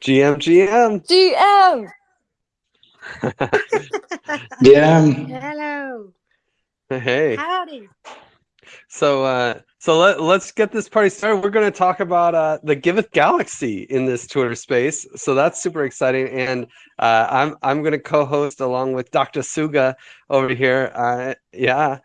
GM, GM. GM. GM. Hello. Hey. Howdy. So, uh, so let, let's get this party started. We're going to talk about uh, the Giveth Galaxy in this Twitter space. So that's super exciting. And uh, I'm I'm going to co-host along with Dr. Suga over here. Uh, yeah,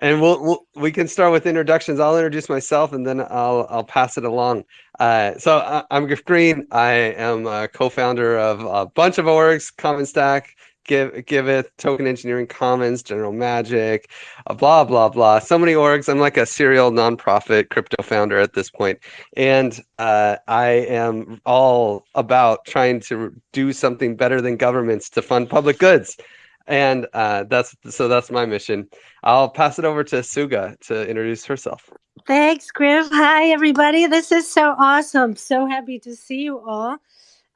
and we'll, we'll we can start with introductions. I'll introduce myself and then I'll I'll pass it along. Uh, so I, I'm Griff Green. I am a co-founder of a bunch of orgs, Common Stack, Give Giveth, Token Engineering Commons, General Magic, uh, blah blah blah. So many orgs. I'm like a serial nonprofit crypto founder at this point, and uh, I am all about trying to do something better than governments to fund public goods and uh, that's so that's my mission. I'll pass it over to Suga to introduce herself. Thanks, Griff. Hi, everybody. This is so awesome. So happy to see you all.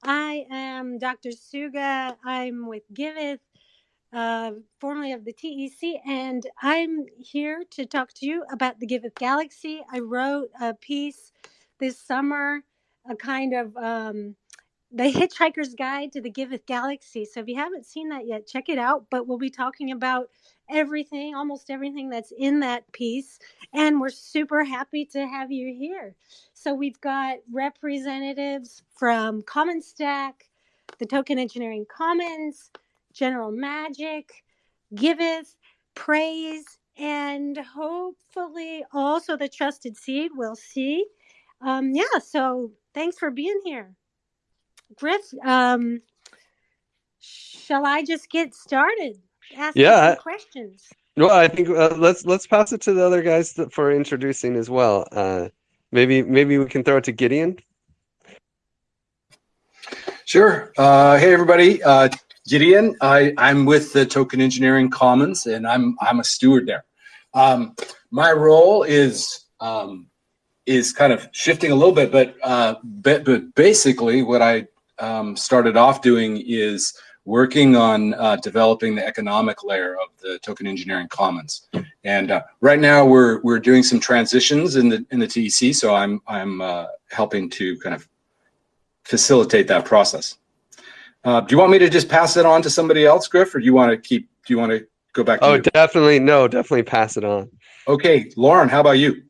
I am Dr. Suga. I'm with Giveth, uh, formerly of the TEC, and I'm here to talk to you about the Giveth Galaxy. I wrote a piece this summer, a kind of um, the Hitchhiker's Guide to the Giveth Galaxy. So if you haven't seen that yet, check it out. But we'll be talking about everything, almost everything that's in that piece. And we're super happy to have you here. So we've got representatives from Common Stack, the Token Engineering Commons, General Magic, Giveth, Praise, and hopefully also the Trusted Seed. We'll see. Um, yeah, so thanks for being here. Griff, um, shall I just get started? Asking Yeah. some questions. Well, I think uh, let's let's pass it to the other guys that, for introducing as well. Uh, maybe maybe we can throw it to Gideon. Sure. Uh, hey, everybody. Uh, Gideon. I, I'm with the Token Engineering Commons, and I'm I'm a steward there. Um, my role is um, is kind of shifting a little bit, but uh, but, but basically, what I um, started off doing is working on uh, developing the economic layer of the Token Engineering Commons. And uh, right now, we're we're doing some transitions in the in the TEC, so I'm I'm uh, helping to kind of facilitate that process. Uh, do you want me to just pass it on to somebody else, Griff, or do you want to keep? Do you want to go back to Oh, you? definitely no, definitely pass it on. Okay, Lauren, how about you?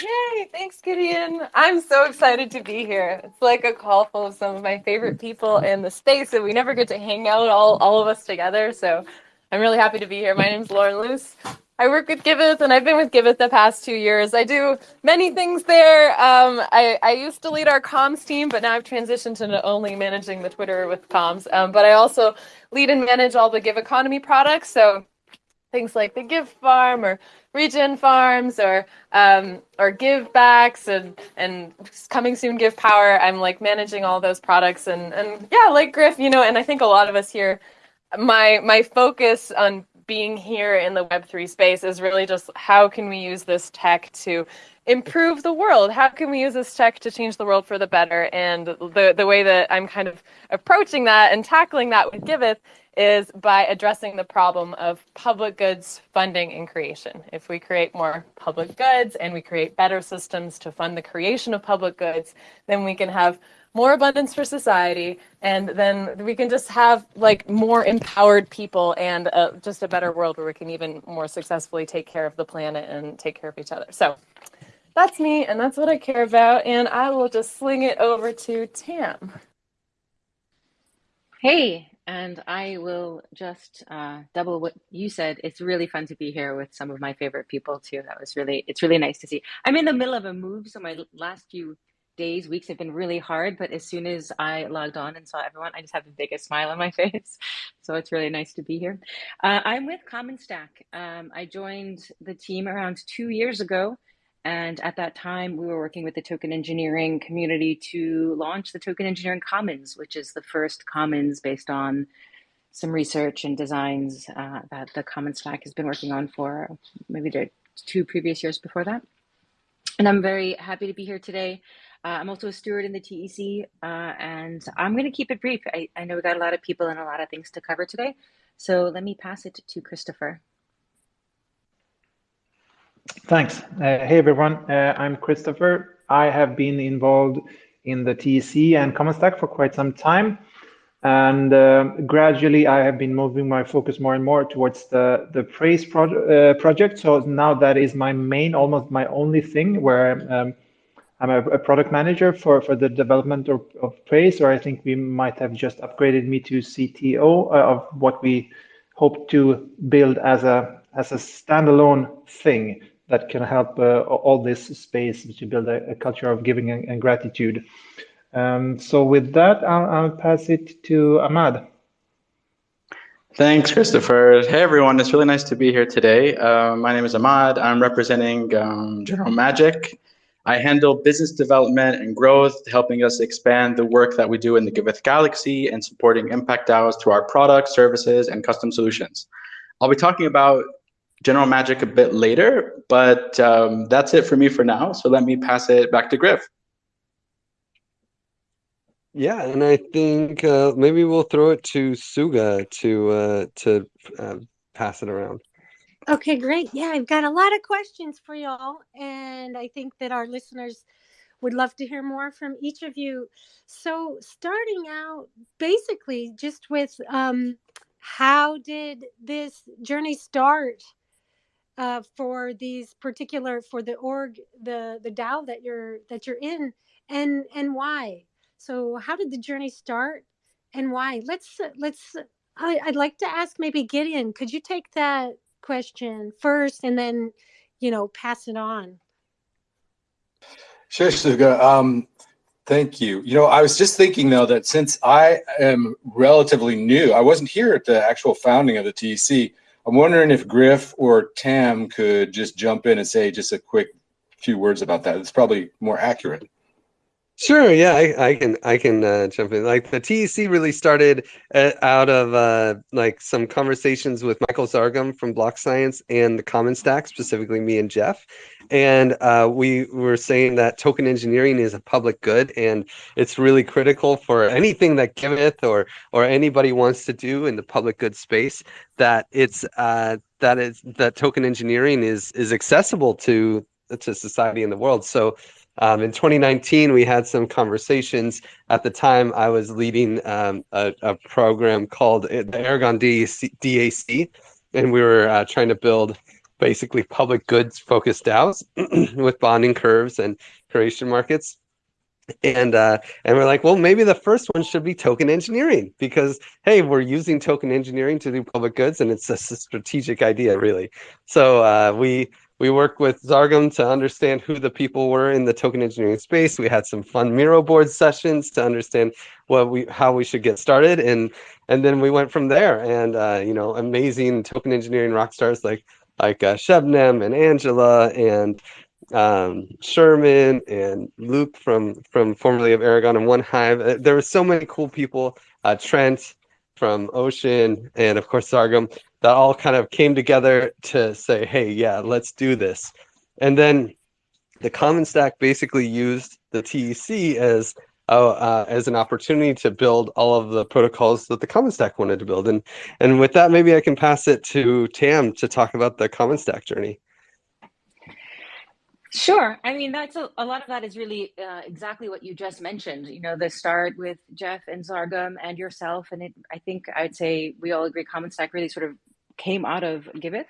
Yay, thanks, Gideon. I'm so excited to be here. It's like a call full of some of my favorite people in the space, and we never get to hang out all, all of us together. So I'm really happy to be here. My name's Lauren Luce. I work with Giveth, and I've been with Giveth the past two years. I do many things there. Um, I, I used to lead our comms team, but now I've transitioned to only managing the Twitter with comms. Um, but I also lead and manage all the GIVeconomy products. So things like the GIVfarm or Regen Farms or um, or GIVbacks and and coming soon GIVpower. I'm like managing all those products and and yeah, like Griff, you know, and I think a lot of us here, my my focus on being here in the Web3 space is really just how can we use this tech to improve the world? How can we use this tech to change the world for the better? And the the way that I'm kind of approaching that and tackling that with Giveth is by addressing the problem of public goods funding and creation. If we create more public goods and we create better systems to fund the creation of public goods, then we can have more abundance for society and then we can just have like more empowered people and uh, just a better world where we can even more successfully take care of the planet and take care of each other. So that's me and that's what I care about and I will just sling it over to Tam. Hey, and I will just uh, double what you said. It's really fun to be here with some of my favorite people too. That was really, it's really nice to see. I'm in the middle of a move, so my last few days, weeks have been really hard. But as soon as I logged on and saw everyone, I just have the biggest smile on my face. So it's really nice to be here. Uh, I'm with Common Stack. Um, I joined the team around two years ago. And at that time, we were working with the token engineering community to launch the Token Engineering Commons, which is the first commons based on some research and designs uh, that the Common Stack has been working on for maybe the two previous years before that. And I'm very happy to be here today. Uh, I'm also a steward in the TEC, uh, and I'm going to keep it brief. I, I know we got a lot of people and a lot of things to cover today. So let me pass it to Christopher. Thanks. Uh, hey, everyone. Uh, I'm Christopher. I have been involved in the TEC and Common Stack for quite some time. And uh, gradually, I have been moving my focus more and more towards the, the Praise pro uh, project. So now that is my main, almost my only thing where um, I'm a, a, product manager for, for the development of, of Praise, or I think we might have just upgraded me to CTO uh, of what we hope to build as a as a standalone thing that can help uh, all this space to build a, a culture of giving and, and gratitude. Um, so with that, I'll, I'll, pass it to Ahmad. Thanks, Christopher. Hey, everyone. It's really nice to be here today. Uh, my name is Ahmad. I'm representing um, General Magic. I handle business development and growth, helping us expand the work that we do in the Giveth Galaxy and supporting Impact DAOs through our products, services, and custom solutions. I'll be talking about General Magic a bit later, but um, that's it for me for now. So let me pass it back to Griff. Yeah, and I think uh, maybe we'll throw it to Suga to uh, to uh, pass it around. Okay, great. Yeah, I've got a lot of questions for y'all, and I think that our listeners would love to hear more from each of you. So, starting out, basically, just with um, how did this journey start? Uh, for these particular for the org the the DAO that you're that you're in and and why? So how did the journey start and why? Let's let's I, i'd like to ask maybe gideon could you take that question first and then you know pass it on? Sure Suga. um thank you. You know i was just thinking though that since i am relatively new i wasn't here at the actual founding of the tec I'm wondering if Griff or Tam could just jump in and say just a quick few words about that. It's probably more accurate. Sure. Yeah, I, I can I can uh, jump in. Like the TEC really started uh, out of uh, like some conversations with Michael Zargham from BlockScience and the Common Stack, specifically me and Jeff, and uh, we were saying that token engineering is a public good, and it's really critical for anything that Giveth or or anybody wants to do in the public good space. That it's uh, that is that token engineering is is accessible to to society in the world. So um, in 2019, we had some conversations. At the time, I was leading um, a, a, program called uh, the Aragon DAC, and we were uh, trying to build basically public goods focused DAOs with bonding curves and curation markets. And uh, and we're like, well, maybe the first one should be token engineering because hey, we're using token engineering to do public goods, and it's a strategic idea, really. So uh, we we worked with Zargham to understand who the people were in the token engineering space. We had some fun Miro board sessions to understand what we how we should get started, and and then we went from there. And uh, you know, amazing token engineering rock stars like like uh, Shebnem and Angela and um, Sherman and Luke from from formerly of Aragon and One Hive. Uh, there were so many cool people. Uh, Trent from Ocean and of course Zargham that all kind of came together to say, hey, yeah, let's do this. And then the Common Stack basically used the TEC as uh, uh, as an opportunity to build all of the protocols that the Common Stack wanted to build. And and with that, maybe I can pass it to Tam to talk about the Common Stack journey. Sure. I mean, that's a, a lot of that is really uh, exactly what you just mentioned. You know, the start with Jeff and Zargham and yourself, and it. I think I'd say we all agree. Common Stack really sort of came out of Giveth.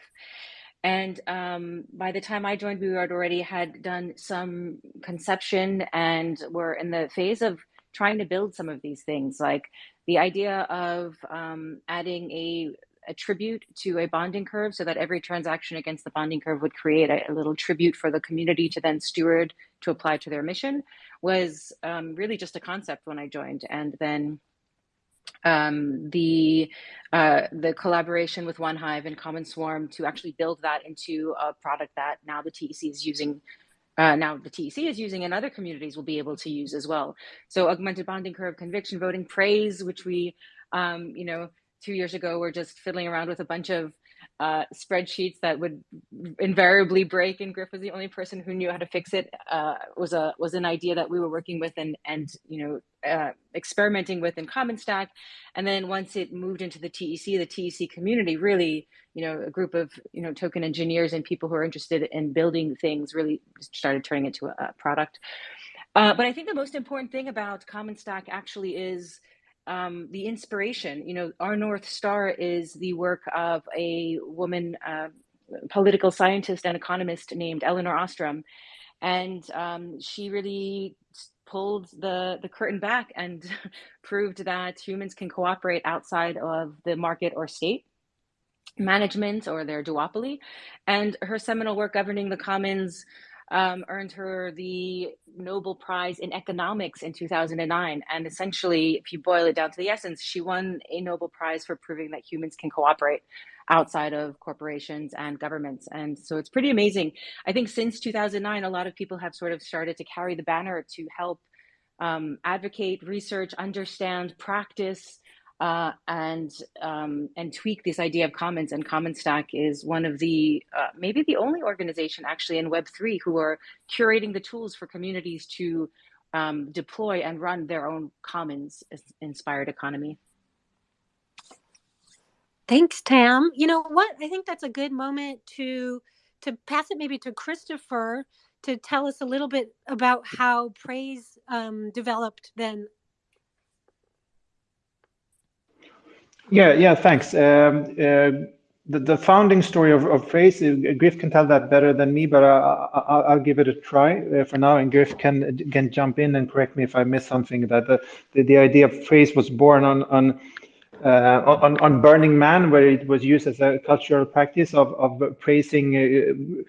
And um, by the time I joined, we had already had done some conception and were in the phase of trying to build some of these things, like the idea of um, adding a a tribute to a bonding curve so that every transaction against the bonding curve would create a, a little tribute for the community to then steward to apply to their mission was um, really just a concept when I joined. And then um, the uh, the collaboration with OneHive and Common Swarm to actually build that into a product that now the TEC is using. Uh, now the TEC is using and other communities will be able to use as well. So augmented bonding curve, conviction voting, praise, which we, um, you know, two years ago were just fiddling around with a bunch of uh, spreadsheets that would invariably break, and Griff was the only person who knew how to fix it. Uh, was a was an idea that we were working with and and you know uh, experimenting with in Common Stack, and then once it moved into the TEC, the TEC community really you know a group of you know token engineers and people who are interested in building things really started turning it to a, a product. Uh, but I think the most important thing about Common Stack actually is um, the inspiration. You know, our North Star is the work of a woman, uh, political scientist and economist named Elinor Ostrom. And um, she really pulled the, the curtain back and proved that humans can cooperate outside of the market or state management or their duopoly. And her seminal work governing the commons um, earned her the Nobel Prize in Economics in 2009. And essentially, if you boil it down to the essence, she won a Nobel Prize for proving that humans can cooperate outside of corporations and governments. And so it's pretty amazing. I think since 2009, a lot of people have sort of started to carry the banner to help um, advocate, research, understand, practice uh, and um, and tweak this idea of commons. And Common Stack is one of the uh, maybe the only organization actually in Web three who are curating the tools for communities to um, deploy and run their own commons inspired economy. Thanks, Tam. You know what? I think that's a good moment to to pass it maybe to Christopher to tell us a little bit about how praise um, developed then Yeah, yeah, thanks. Um, uh, the, the founding story of, of Praise, uh, Griff can tell that better than me, but I, will give it a try uh, for now, and Griff can can jump in and correct me if I miss something. That the, the, the idea of Praise was born on on, uh, on on Burning Man, where it was used as a cultural practice of of praising. Uh,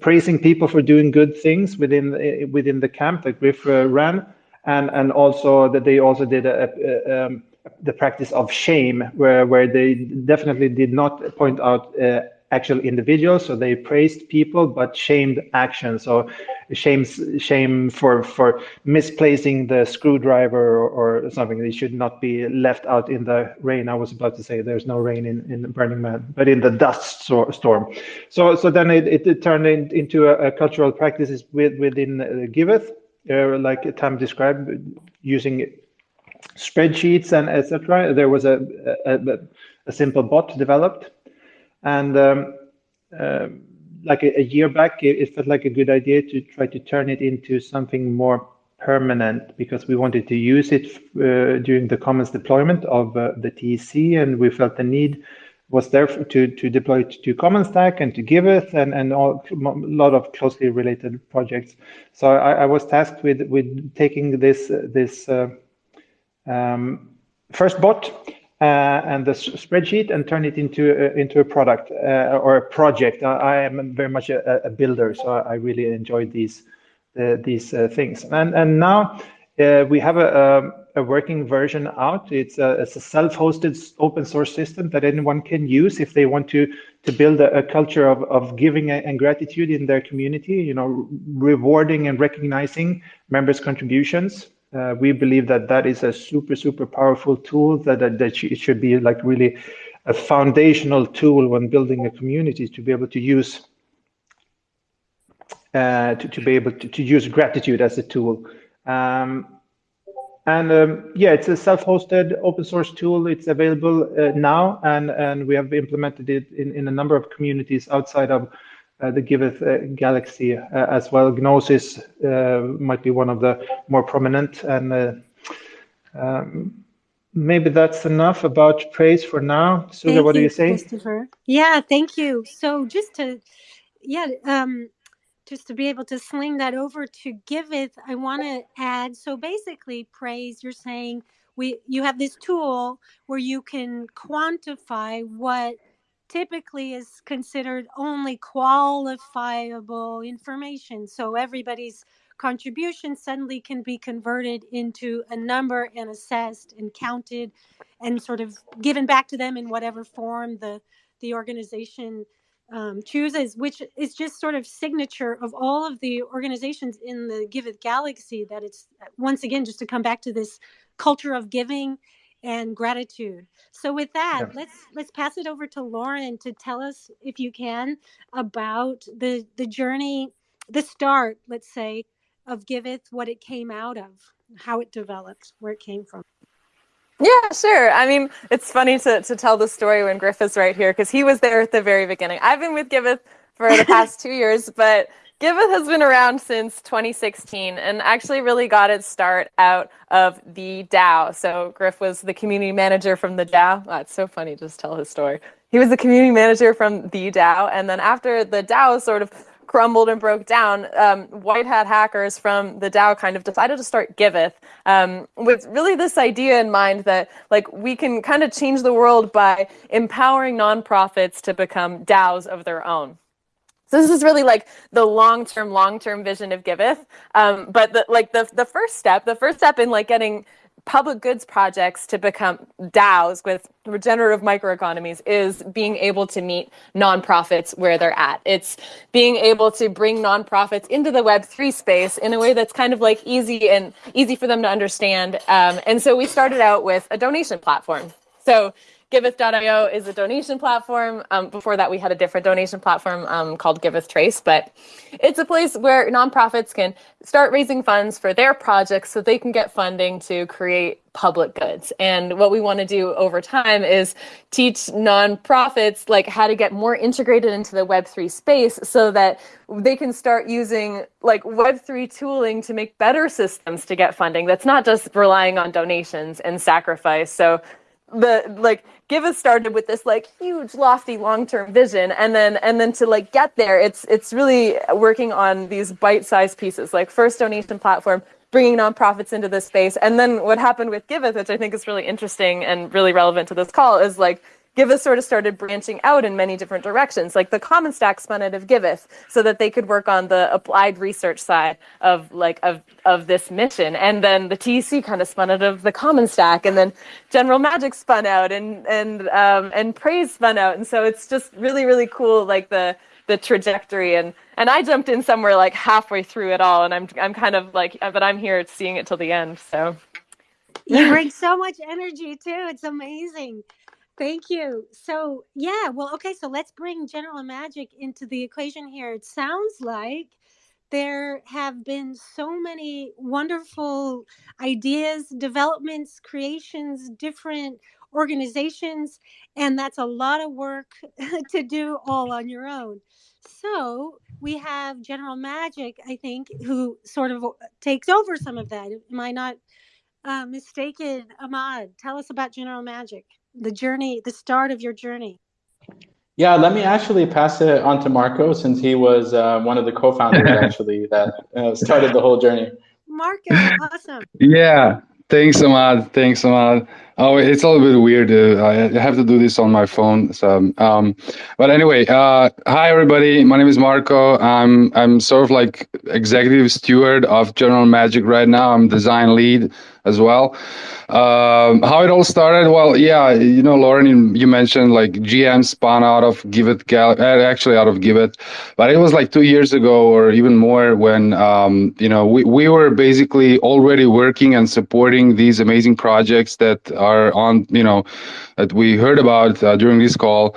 praising people for doing good things within within the camp that Griff uh, ran, and and also that they also did a, a um, the practice of shame, where where they definitely did not point out uh, actual individuals, so they praised people but shamed actions. So shame shame for for misplacing the screwdriver or, or, something. They should not be left out in the rain. I was about to say there's no rain in in Burning Man, but in the dust so, storm. So so then it, it, it turned in, into a, a, cultural practices with, within uh, Giveth, uh, like Tam described, using spreadsheets and etc. There was a, a, a, simple bot developed, and um, uh, like a, a, year back, it, it, felt like a good idea to try to turn it into something more permanent because we wanted to use it uh, during the commons deployment of uh, the TEC, and we felt the need was there to to deploy it to Common Stack and to Giveth and and all, a lot of closely related projects. So I, I was tasked with with taking this this uh, um, first bot uh, and the spreadsheet and turn it into uh, into a product uh, or a project. I, I am very much a, a, builder, so I really enjoy these these things. And and now we have a, a, a working version out. It's a, a self-hosted open source system that anyone can use if they want to to build a, a, culture of, of giving and gratitude in their community, you know, rewarding and recognizing members' contributions. Uh, we believe that that is a super, super powerful tool that, that, that it should be like really a foundational tool when building a community to be able to use uh, to, to be able to, to use gratitude as a tool. Um, and um, yeah, it's a self-hosted open source tool. It's available uh, now, and, and we have implemented it in, in a number of communities outside of uh, the Giveth uh, Galaxy uh, as well. Gnosis might be one of the more prominent and um, maybe that's enough about praise for now. Suga, what do you say? Christopher. Yeah, thank you. So just to, yeah, um, just to be able to sling that over to Giveth, I want to add. So basically, praise. You're saying we you have this tool where you can quantify what typically is considered only qualifiable information. So everybody's contribution suddenly can be converted into a number and assessed and counted and sort of given back to them in whatever form the the organization um, chooses, which is just sort of signature of all of the organizations in the Giveth Galaxy. That it's once again just to come back to this culture of giving and gratitude. So with that, yeah. let's let's pass it over to Lauren to tell us if you can about the the journey, the start, let's say, of Giveth, what it came out of, how it developed, where it came from. Yeah, sure. I mean, it's funny to, to tell the story when Griff is right here because he was there at the very beginning. I've been with Giveth for the past two years, but Giveth has been around since 2016 and actually really got its start out of the DAO. So Griff was the community manager from the DAO. Oh, it's so funny just tell his story. He was the community manager from the DAO. And then after the DAO sort of crumbled and broke down, um, white hat hackers from the DAO kind of decided to start Giveth um, with really this idea in mind that like we can kind of change the world by empowering nonprofits to become DAOs of their own. So this is really like the long-term, long-term vision of Giveth. Um, but the, like the the first step, the first step in like getting public goods projects to become DAOs with regenerative microeconomies is being able to meet nonprofits where they're at. It's being able to bring nonprofits into the Web3 space in a way that's kind of like easy and easy for them to understand. Um, and so we started out with a donation platform. So Giveth.io is a donation platform. Um, before that, we had a different donation platform um, called Giveth Trace, but it's a place where nonprofits can start raising funds for their projects so they can get funding to create public goods. And what we want to do over time is teach nonprofits like how to get more integrated into the Web3 space so that they can start using like Web3 tooling to make better systems to get funding that's not just relying on donations and sacrifice. So the like Giveth started with this like huge lofty long-term vision and then and then to like get there it's it's really working on these bite-sized pieces like first donation platform bringing nonprofits into this space and then what happened with Giveth which i think is really interesting and really relevant to this call is like Giveth sort of started branching out in many different directions. Like the Common Stack spun out of Giveth so that they could work on the applied research side of like of of this mission. And then the TEC kind of spun out of the Common Stack, and then General Magic spun out, and and um, and Praise spun out. And so it's just really really cool, like the the trajectory and and I jumped in somewhere like halfway through it all, and I'm I'm kind of like, but I'm here seeing it till the end. So you bring so much energy too. It's amazing. Thank you. So, yeah, well, okay, so let's bring General Magic into the equation here. It sounds like there have been so many wonderful ideas, developments, creations, different organizations, and that's a lot of work to do all on your own. So, we have General Magic, I think, who sort of takes over some of that. Am I not uh, mistaken? Ahmad, tell us about General Magic the journey, the start of your journey? Yeah, let me actually pass it on to Marco since he was uh, one of the co-founders actually that uh, started the whole journey. Marco, awesome. Yeah, thanks, Ahmad. Thanks, Ahmad. Oh, it's a little bit weird. Uh, I have to do this on my phone. So, um, but anyway, uh, hi everybody. My name is Marco. I'm I'm sort of like executive steward of General Magic right now. I'm design lead as well. Um, how it all started? Well, yeah, you know, Lauren, you mentioned like GM spun out of Giveth, Gal- uh, actually out of Giveth, but it was like two years ago or even more when, um, you know, we, we were basically already working and supporting these amazing projects that are on, you know, that we heard about uh, during this call.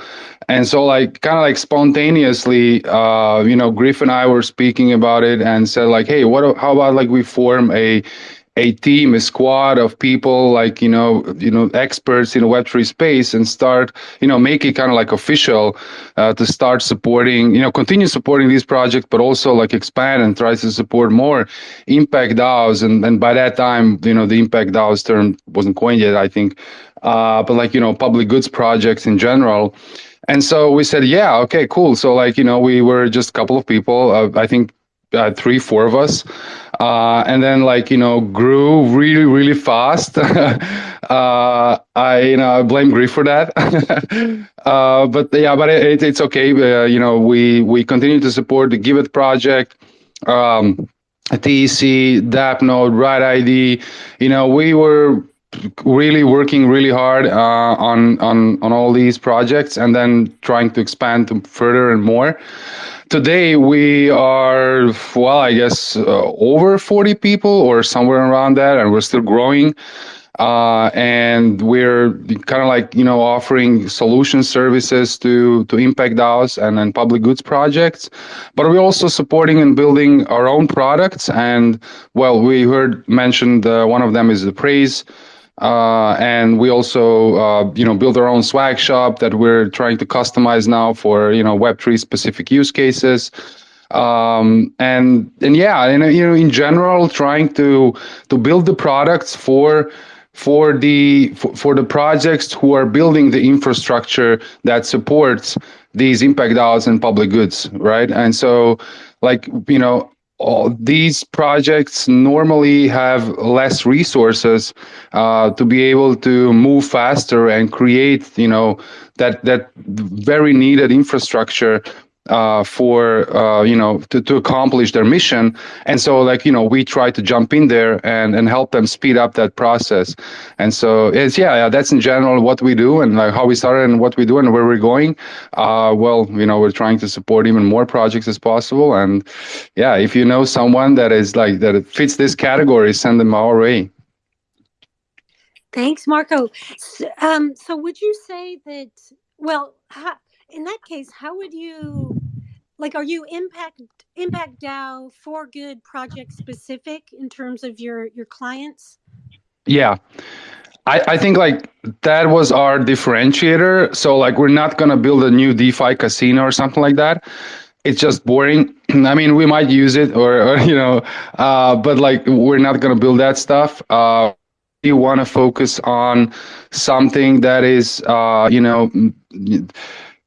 And so, like, kind of like spontaneously, uh, you know, Griff and I were speaking about it and said, like, hey, what? How about like we form a a team, a squad of people like you know, you know, experts in the Web3 space, and start you know make it kind of like official uh, to start supporting, you know, continue supporting these projects, but also like expand and try to support more impact DAOs. And and by that time, you know, the impact DAOs term wasn't coined yet, I think, uh, but like you know, public goods projects in general. And so we said, yeah, okay, cool. So like you know, we were just a couple of people. Uh, I think uh, three, four of us, uh, and then like you know grew really, really fast. uh, I you know I blame Griff for that, uh, but yeah, but it, it's okay. Uh, you know we we continue to support the Giveth project. Um, TEC, DAppNode, BrightID. You know, we were really working really hard uh, on on on all these projects, and then trying to expand further and more. Today we are well i guess uh, over 40 people or somewhere around that and we're still growing. Uh, and we're kind of like you know offering solution services to to impact DAOs and and public goods projects, but we're also supporting and building our own products. And well, we heard mentioned uh, one of them is the Praise uh, and we also, uh, you know, build our own swag shop that we're trying to customize now for, you know, Web3 specific use cases. um, and and yeah, and you know, in general, trying to to build the products for for the for, for the projects who are building the infrastructure that supports these impact DAOs and public goods, right? And so, like you know, all these projects normally have less resources uh, to be able to move faster and create, you know, that that very needed infrastructure uh, for uh, you know to, to accomplish their mission and so like you know we try to jump in there and and help them speed up that process and so it's yeah, yeah that's in general what we do and like how we started and what we do and where we're going uh, well you know we're trying to support even more projects as possible and yeah if you know someone that is like that fits this category send them our way Thanks, Marco. Um, so, would you say that? Well, how, in that case, how would you like? Are you impact impact DAO for good project specific in terms of your your clients? yeah I, I think like that was our differentiator. So like we're not gonna build a new DeFi casino or something like that. It's just boring. I mean, we might use it or, or you know, uh, but like we're not gonna build that stuff. Uh, we want to focus on something that is, uh, you know,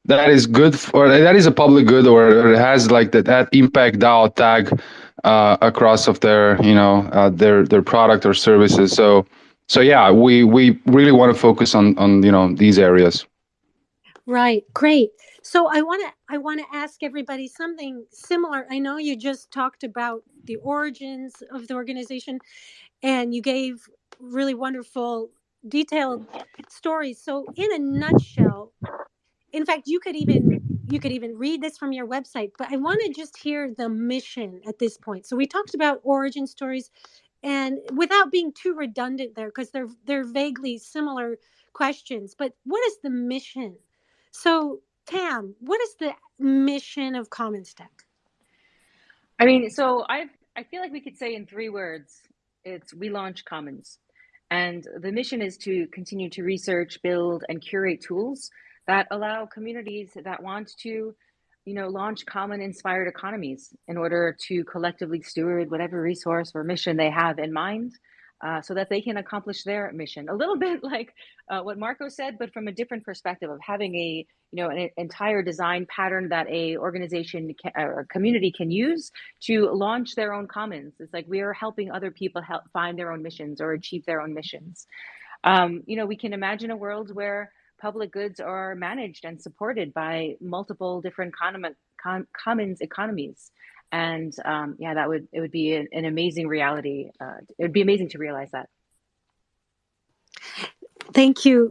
that is good for that is a public good or, it has like that, that impact DAO tag uh, across of their, you know, uh, their their product or services. So so yeah, we we really want to focus on on you know these areas. Right. Great. So I want to I want to ask everybody something similar. I know you just talked about the origins of the organization and you gave really wonderful detailed stories. So in a nutshell, in fact, you could even you could even read this from your website, but I want to just hear the mission at this point. So we talked about origin stories and without being too redundant there because they're they're vaguely similar questions, but what is the mission? So Tam, what is the mission of Common Stack? I mean, so I I feel like we could say in three words, it's we launch Commons. And the mission is to continue to research, build, and curate tools that allow communities that want to, you know, launch common inspired economies in order to collectively steward whatever resource or mission they have in mind uh, so that they can accomplish their mission. A little bit like uh, what Marco said, but from a different perspective of having a you know an entire design pattern that a organization can, or community can use to launch their own commons. It's like we are helping other people help find their own missions or achieve their own missions. Um, you know, we can imagine a world where public goods are managed and supported by multiple different com, commons economies and um, yeah that would it would be an, an amazing reality uh, it would be amazing to realize that Thank you.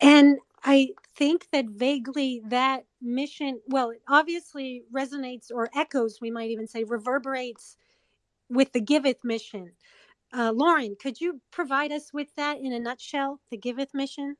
And I think that vaguely that mission, well, it obviously resonates or echoes, we might even say, reverberates with the Giveth mission. Uh, Lauren, could you provide us with that in a nutshell, the Giveth mission?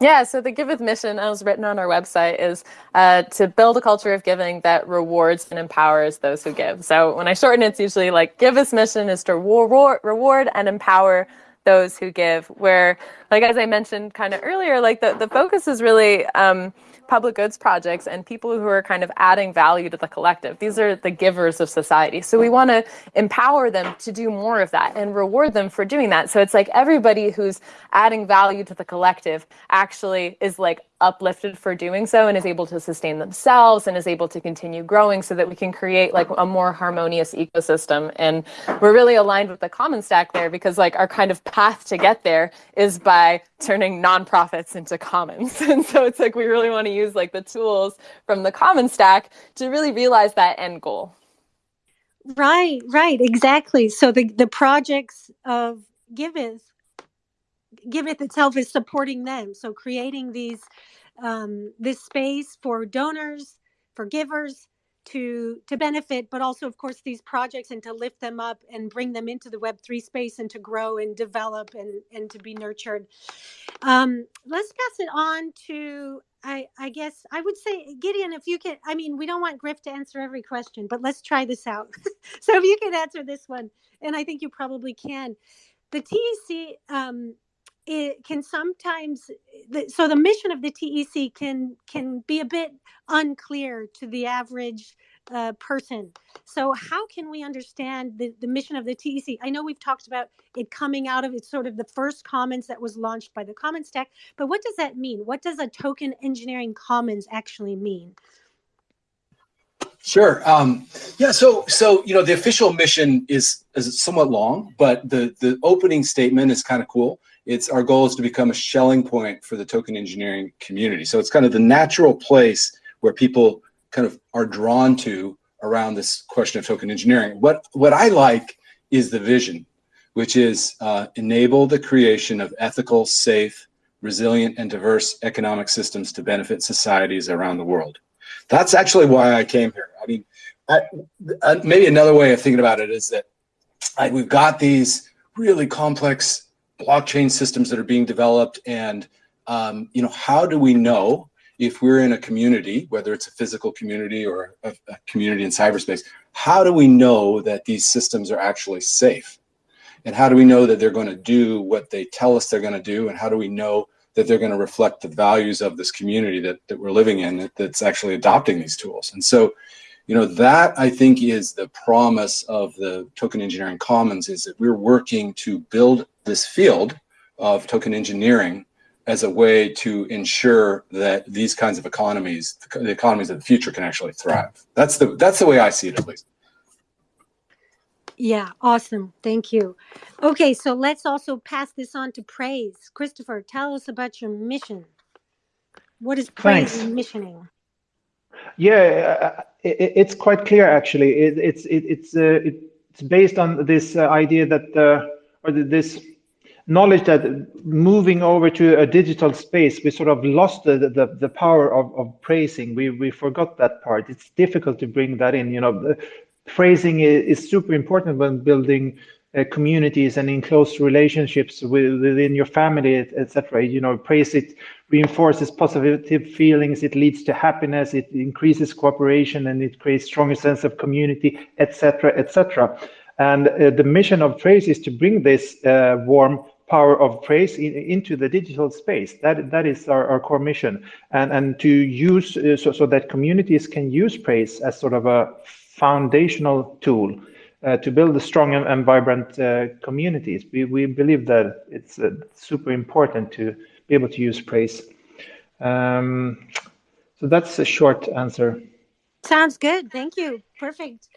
Yeah, so the Giveth mission, as written on our website, is uh, to build a culture of giving that rewards and empowers those who give. So when I shorten it, it's usually like Giveth's mission is to reward, reward and empower those who give. Where, like as I mentioned kind of earlier, like the, the focus is really um, public goods projects and people who are kind of adding value to the collective. These are the givers of society. So we want to empower them to do more of that and reward them for doing that. So it's like everybody who's adding value to the collective actually is like uplifted for doing so and is able to sustain themselves and is able to continue growing so that we can create like a more harmonious ecosystem and we're really aligned with the common stack there because like our kind of path to get there is by turning nonprofits into commons and so it's like we really want to like the tools from the common stack to really realize that end goal Right, right, exactly. So the, the projects of Giveth, Giveth itself is supporting them. So creating these um, this space for donors, for givers to to benefit, but also of course these projects and to lift them up and bring them into the Web three space and to grow and develop and and to be nurtured. Um, let's pass it on to I I guess I would say Gideon, if you can. I mean, we don't want Griff to answer every question, but let's try this out. so if you could answer this one, and I think you probably can. The TEC um, it can sometimes so the mission of the TEC can can be a bit unclear to the average uh, person. So how can we understand the, the mission of the TEC? I know we've talked about it coming out of it's sort of the first commons that was launched by the Commons Stack, but what does that mean? What does a token engineering commons actually mean? Sure. Um, yeah. So, so you know, the official mission is is somewhat long, but the the opening statement is kind of cool. It's our goal is to become a Schelling point for the token engineering community. So it's kind of the natural place where people kind of are drawn to around this question of token engineering. What what I like is the vision, which is uh, enable the creation of ethical, safe, resilient, and diverse economic systems to benefit societies around the world. That's actually why I came here. I mean, I, uh, maybe another way of thinking about it is that I, we've got these really complex blockchain systems that are being developed, and um, you know, how do we know if we're in a community, whether it's a physical community or a, a community in cyberspace, how do we know that these systems are actually safe? And how do we know that they're going to do what they tell us they're going to do? And how do we know that they're going to reflect the values of this community that, that we're living in that, that's actually adopting these tools. And so, you know, that I think is the promise of the token engineering commons is that we're working to build this field of token engineering as a way to ensure that these kinds of economies, the economies of the future can actually thrive. That's the, that's the way I see it at least. Yeah, awesome. Thank you. Okay, so let's also pass this on to Praise. Christopher, tell us about your mission. What is Praise Thanks. missioning? Yeah, uh, it, it's quite clear actually. It, it's it, it's uh, it's based on this uh, idea that uh, or the, this knowledge that moving over to a digital space, we sort of lost the the, the power of, of praising. We we forgot that part. It's difficult to bring that in. You know, phrasing is, super important when building uh, communities and in close relationships with, within your family, etc. You know, praise it reinforces positive feelings, it leads to happiness, it increases cooperation, and it creates stronger sense of community, etc., etc. And uh, the mission of praise is to bring this uh, warm power of praise in, into the digital space. That that is our, our core mission, and and to use uh, so so that communities can use praise as sort of a foundational tool uh, to build a strong and, and vibrant uh, communities. We, we believe that it's uh, super important to be able to use praise. Um, so that's a short answer. Sounds good. Thank you. Perfect.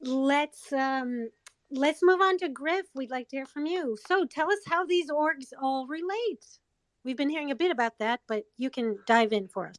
Let's um, let's move on to Griff. We'd like to hear from you. So tell us how these orgs all relate. We've been hearing a bit about that, but you can dive in for us.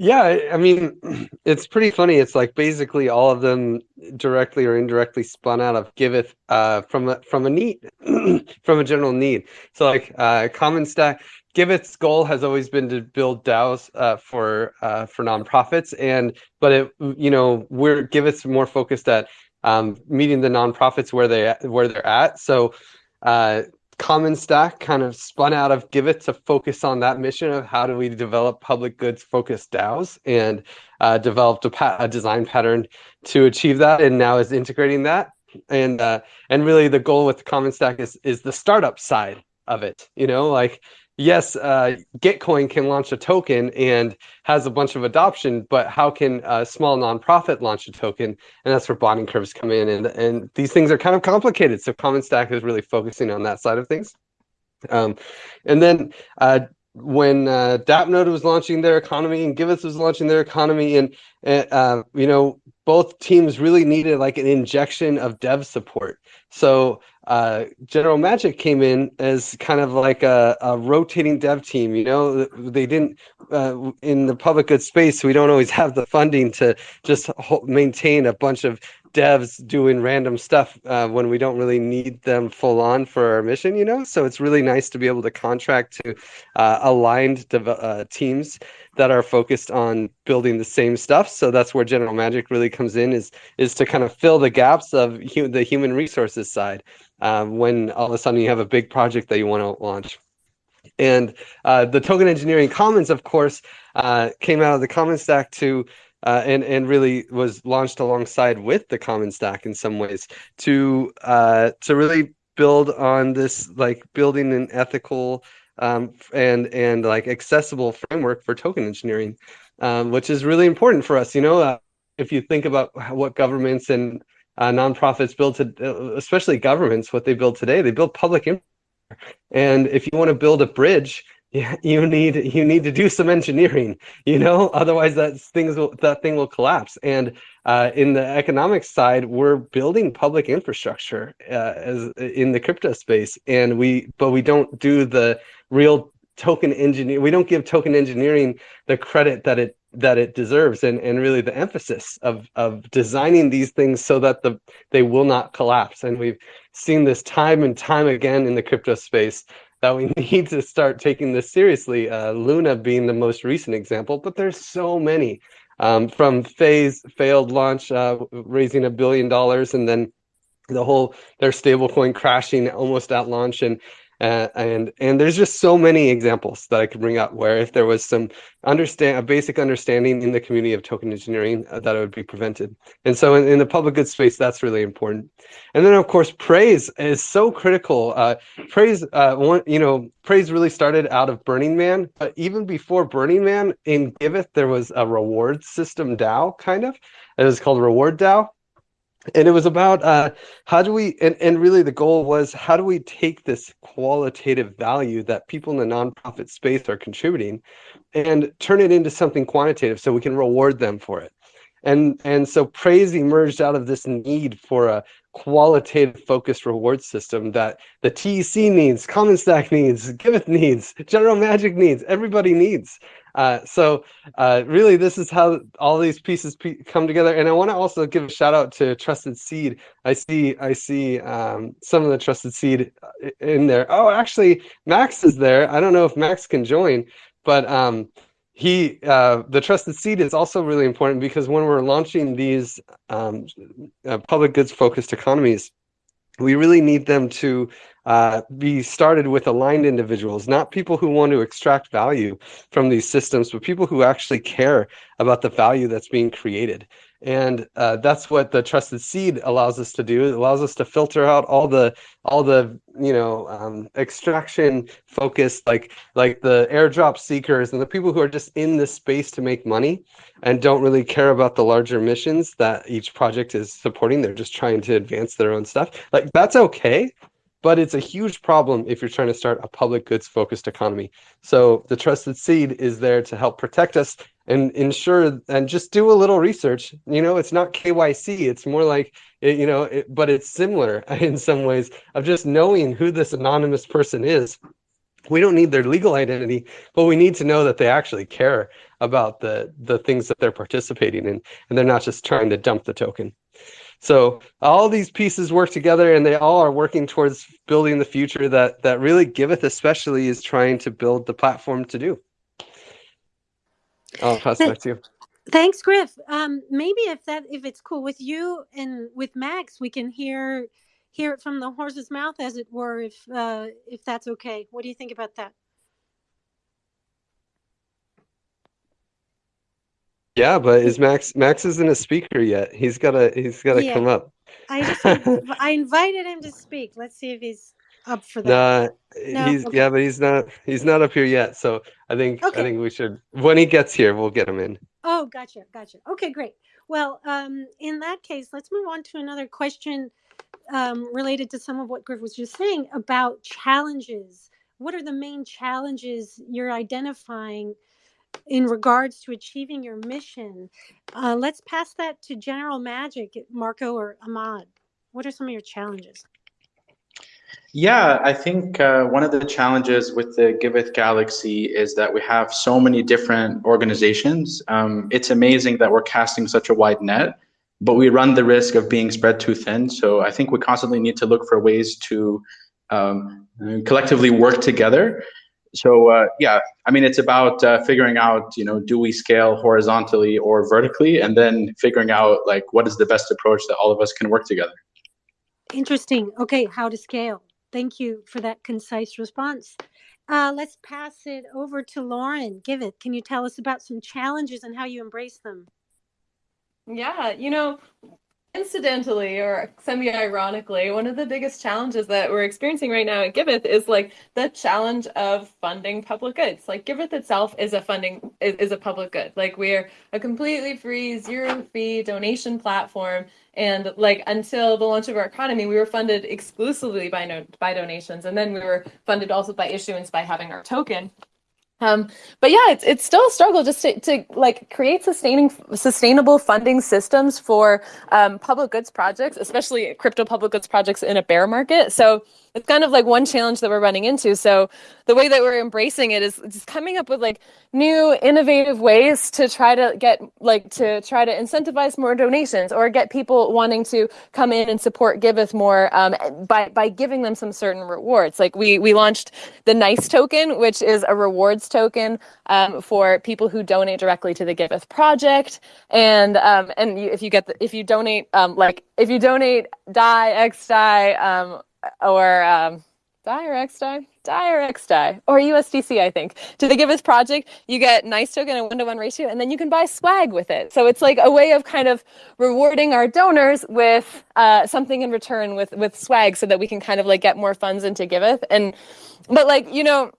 Yeah, I mean, it's pretty funny. It's like basically all of them directly or indirectly spun out of Giveth uh, from a from a need, from a general need. So like uh, Common Stack, Giveth's goal has always been to build DAOs uh, for uh, for nonprofits, and but it you know we're Giveth's more focused at um, meeting the nonprofits where they where they're at. So uh, Common Stack kind of spun out of Giveth to focus on that mission of how do we develop public goods focused DAOs and uh, developed a, pa- a, design pattern to achieve that and now is integrating that. And uh, and really the goal with Common Stack is is the startup side of it. You know, like yes, uh, Gitcoin can launch a token and has a bunch of adoption, but how can a small nonprofit launch a token? And that's where bonding curves come in. And, and these things are kind of complicated. So Common Stack is really focusing on that side of things. Um, and then uh, when uh, DAppNode was launching their economy and Giveth was launching their economy, and uh, you know both teams really needed like an injection of dev support. So uh, General Magic came in as kind of like a, a, rotating dev team. You know, they didn't uh, in the public good space. We don't always have the funding to just maintain a bunch of devs doing random stuff uh, when we don't really need them full on for our mission. You know, so it's really nice to be able to contract to uh, aligned uh, teams that are focused on building the same stuff. So that's where General Magic really comes in is is to kind of fill the gaps of hu- the human resources side um, when all of a sudden you have a big project that you want to launch. And uh, the token engineering commons, of course, uh, came out of the common stack to uh, and and really was launched alongside with the common stack in some ways to uh, to really build on this like building an ethical um, and and like accessible framework for token engineering, um, which is really important for us. You know, uh, if you think about what governments and uh, nonprofits build to, uh, especially governments, what they build today, they build public infrastructure. And if you want to build a bridge, you need you need to do some engineering, you know, otherwise that things will, that thing will collapse. And uh, in the economic side, we're building public infrastructure uh, as in the crypto space, and we but we don't do the real token engineer. We don't give token engineering the credit that it that it deserves, and and really the emphasis of of designing these things so that the they will not collapse. And we've seen this time and time again in the crypto space that we need to start taking this seriously. Uh, Luna being the most recent example, but there's so many. Um, from Fei's failed launch, uh, raising a billion dollars, and then the whole their stablecoin crashing almost at launch, and uh, and and there's just so many examples that I could bring up where if there was some understand a basic understanding in the community of token engineering uh, that it would be prevented. And so in, in, the public good space, that's really important. And then of course, praise is so critical. Uh, praise, uh, one, you know, praise really started out of Burning Man, but even before Burning Man in Giveth, there was a reward system DAO kind of. It was called Reward DAO and it was about uh, how do we and, and really the goal was how do we take this qualitative value that people in the nonprofit space are contributing and turn it into something quantitative so we can reward them for it? And and so praise emerged out of this need for a qualitative focused reward system that the TEC needs, Common Stack needs, Giveth needs, General Magic needs, everybody needs. Uh, so uh, really, this is how all these pieces come together. And I want to also give a shout out to Trusted Seed. I see I see um, some of the Trusted Seed uh, in there. Oh, actually, Max is there. I don't know if Max can join, but um, he uh, the Trusted Seed is also really important because when we're launching these um, uh, public goods focused economies, we really need them to uh, be started with aligned individuals, not people who want to extract value from these systems, but people who actually care about the value that's being created. And uh, that's what the trusted seed allows us to do. It allows us to filter out all the all the you know um, extraction focused like like the airdrop seekers and the people who are just in this space to make money and don't really care about the larger missions that each project is supporting. They're just trying to advance their own stuff. Like that's okay but it's a huge problem if you're trying to start a public goods focused economy. So the trusted seed is there to help protect us and ensure and just do a little research. You know, it's not KYC, it's more like, you know, it, but it's similar in some ways of just knowing who this anonymous person is. We don't need their legal identity, but we need to know that they actually care about the the things that they're participating in and they're not just trying to dump the token. So all these pieces work together and they all are working towards building the future that that really Giveth especially is trying to build the platform to do. I'll pass back to you. Thanks, Griff. Um, maybe if that if it's cool with you and with Max, we can hear hear it from the horse's mouth, as it were, if uh, if that's okay. What do you think about that? Yeah, but is Max Max isn't a speaker yet. He's gotta he's gotta yeah. come up. I just I invited him to speak. Let's see if he's up for that. Nah, no, he's okay. yeah, but he's not he's not up here yet. So I think okay. I think we should when he gets here, we'll get him in. Oh, gotcha, gotcha. Okay, great. Well, um, in that case, let's move on to another question um, related to some of what Griff was just saying about challenges. What are the main challenges you're identifying? in regards to achieving your mission. Uh, let's pass that to General Magic, Marco or Ahmad. What are some of your challenges? Yeah, I think uh, one of the challenges with the Giveth Galaxy is that we have so many different organizations. Um, it's amazing that we're casting such a wide net, but we run the risk of being spread too thin. So I think we constantly need to look for ways to um, collectively work together so uh, yeah, I mean, it's about uh, figuring out, you know, do we scale horizontally or vertically, and then figuring out like what is the best approach that all of us can work together. Interesting. Okay, how to scale. Thank you for that concise response. Uh, let's pass it over to Lauren. Giveth. Can you tell us about some challenges and how you embrace them? Yeah, you know, incidentally or semi-ironically, one of the biggest challenges that we're experiencing right now at Giveth is like the challenge of funding public goods. Like Giveth itself is a funding is, is a public good. Like we're a completely free, zero fee donation platform. And like until the launch of our economy, we were funded exclusively by no, by donations, and then we were funded also by issuance by having our token. Um, but yeah, it's it's still a struggle just to, to like create sustaining sustainable funding systems for um, public goods projects, especially crypto public goods projects in a bear market. So it's kind of like one challenge that we're running into. So the way that we're embracing it is just coming up with like new innovative ways to try to get like to try to incentivize more donations or get people wanting to come in and support Giveth more um, by by giving them some certain rewards. Like we we launched the Nice token, which is a rewards token um, for people who donate directly to the Giveth project, and um, and you, if you get the, if you donate um, like if you donate DAI X DAI um, or um, XDAI, DAI or USDC, I think. To the Giveth project, you get nice token and one to one ratio, and then you can buy swag with it. So it's like a way of kind of rewarding our donors with uh, something in return with with swag, so that we can kind of like get more funds into Giveth. And but like you know,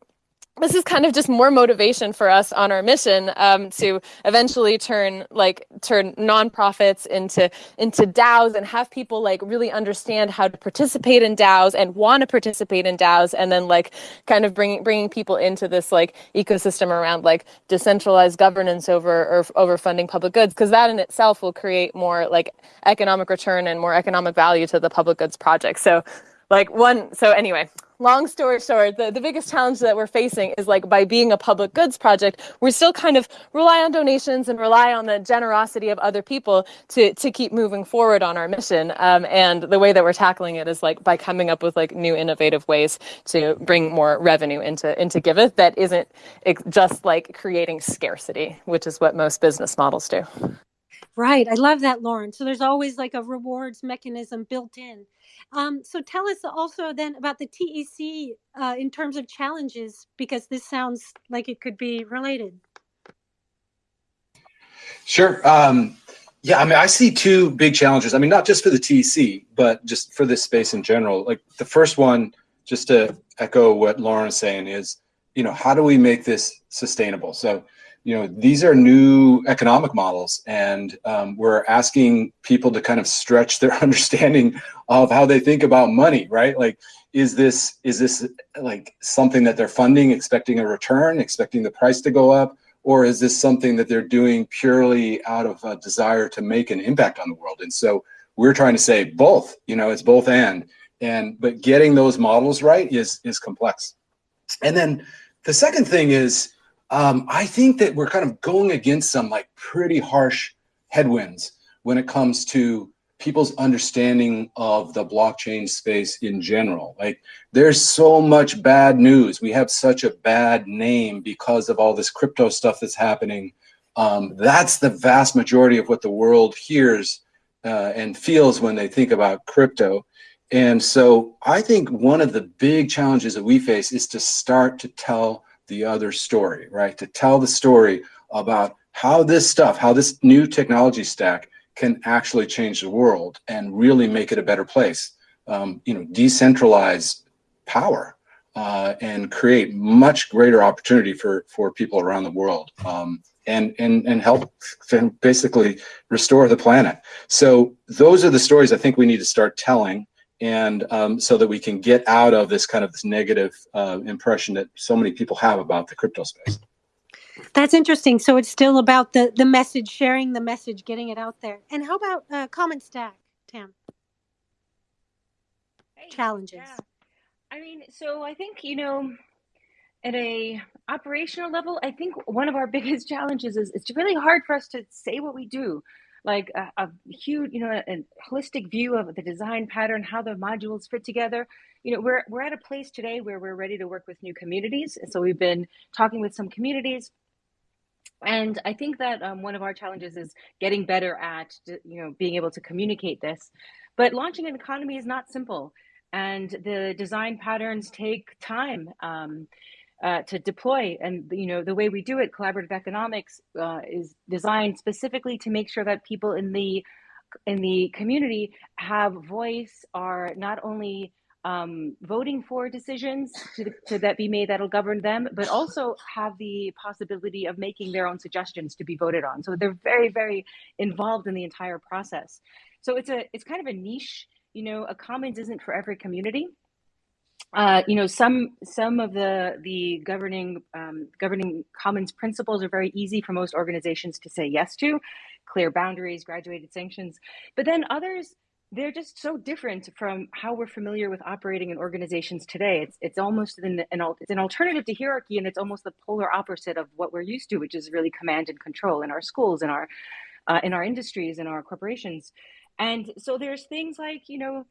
this is kind of just more motivation for us on our mission um, to eventually turn like turn nonprofits into into DAOs and have people like really understand how to participate in DAOs and want to participate in DAOs and then like kind of bringing bringing people into this like ecosystem around like decentralized governance over or over funding public goods because that in itself will create more like economic return and more economic value to the public goods project. So like one so anyway long story short, the, the biggest challenge that we're facing is like by being a public goods project, we still kind of rely on donations and rely on the generosity of other people to, to keep moving forward on our mission. Um, and the way that we're tackling it is like by coming up with like new innovative ways to bring more revenue into, into Giveth that isn't just like creating scarcity, which is what most business models do. Right. I love that, Lauren. So there's always like a rewards mechanism built in. Um, so tell us also then about the TEC uh, in terms of challenges, because this sounds like it could be related. Sure. Um, yeah, I mean, I see two big challenges. I mean, not just for the TEC, but just for this space in general. Like the first one, just to echo what Lauren is saying, is you know how do we make this sustainable? So you know, these are new economic models, and um, we're asking people to kind of stretch their understanding of how they think about money, right? Like, is this is this like something that they're funding, expecting a return, expecting the price to go up, or is this something that they're doing purely out of a desire to make an impact on the world? And so we're trying to say both. You know, it's both and. And but getting those models right is is complex. And then the second thing is um, I think that we're kind of going against some like pretty harsh headwinds when it comes to people's understanding of the blockchain space in general. Like there's so much bad news. We have such a bad name because of all this crypto stuff that's happening. Um, that's the vast majority of what the world hears uh, and feels when they think about crypto. And so I think one of the big challenges that we face is to start to tell the other story, right? To tell the story about how this stuff, how this new technology stack can actually change the world and really make it a better place. Um, you know, decentralize power uh, and create much greater opportunity for for people around the world um, and and and help basically restore the planet. So those are the stories I think we need to start telling and um, so that we can get out of this kind of this negative uh, impression that so many people have about the crypto space. That's interesting. So it's still about the the message, sharing the message, getting it out there. And how about uh, Common Stack, Tam? Hey, Challenges. yeah. I mean, so I think you know, at a operational level, I think one of our biggest challenges is it's really hard for us to say what we do like a, a huge, you know, a, a holistic view of the design pattern, how the modules fit together. You know, we're we're at a place today where we're ready to work with new communities. So we've been talking with some communities, and I think that um, one of our challenges is getting better at, you know, being able to communicate this. But launching an economy is not simple, and the design patterns take time. Um, uh, to deploy. And you know the way we do it, collaborative economics uh, is designed specifically to make sure that people in the in the community have voice are not only um, voting for decisions to, to that be made that'll govern them, but also have the possibility of making their own suggestions to be voted on. So they're very, very involved in the entire process. So it's a it's kind of a niche. You know, a commons isn't for every community. Uh, you know, some some of the the governing um, governing commons principles are very easy for most organizations to say yes to, clear boundaries, graduated sanctions. But then others they're just so different from how we're familiar with operating in organizations today. It's it's almost an, an it's an alternative to hierarchy, and it's almost the polar opposite of what we're used to, which is really command and control in our schools, in our uh, in our industries, in our corporations. And so there's things like you know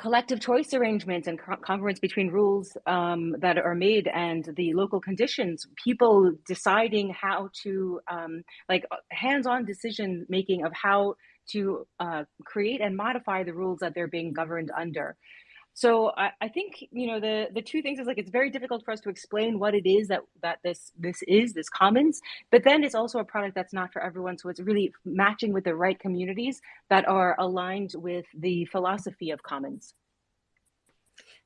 collective choice arrangements and congruence between rules um, that are made and the local conditions people deciding how to um, like hands-on decision making of how to uh, create and modify the rules that they're being governed under. So I, I, think you know the the two things is like it's very difficult for us to explain what it is that that this this is this commons, but then it's also a product that's not for everyone. So it's really matching with the right communities that are aligned with the philosophy of commons.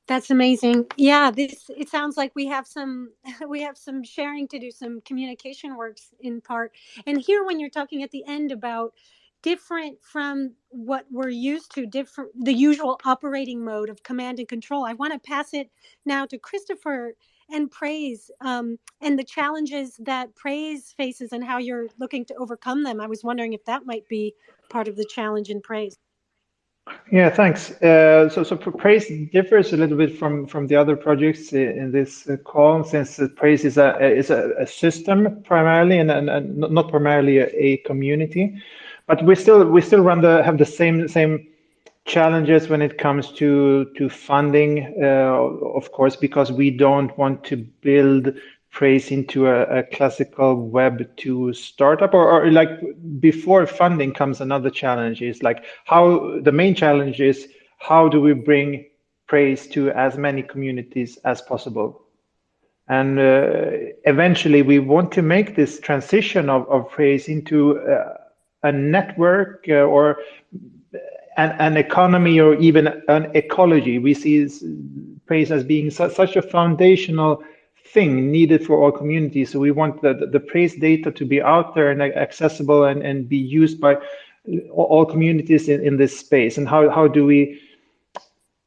That's amazing. Yeah, this it sounds like we have some we have some sharing to do, some communication works in part. And here when you're talking at the end about different from what we're used to, different the usual operating mode of command and control. I want to pass it now to Christopher and praise um, and the challenges that praise faces and how you're looking to overcome them. I was wondering if that might be part of the challenge in praise. Yeah, thanks. Uh, so, so praise differs a little bit from from the other projects in this call, since praise is a is a, a system primarily, and, and, and, not primarily a, a community but we still we still run the have the same same challenges when it comes to to funding, uh, of course, because we don't want to build praise into a, a classical Web2 startup or, or like before funding comes another challenge is like how the main challenge is how do we bring praise to as many communities as possible? And uh, eventually we want to make this transition of, of praise into uh, a network uh, or an, an, economy or even an ecology. We see praise as being su such a foundational thing needed for all communities. So we want the, the, praise data to be out there and accessible and, and be used by all communities in, in this space. And how, how do we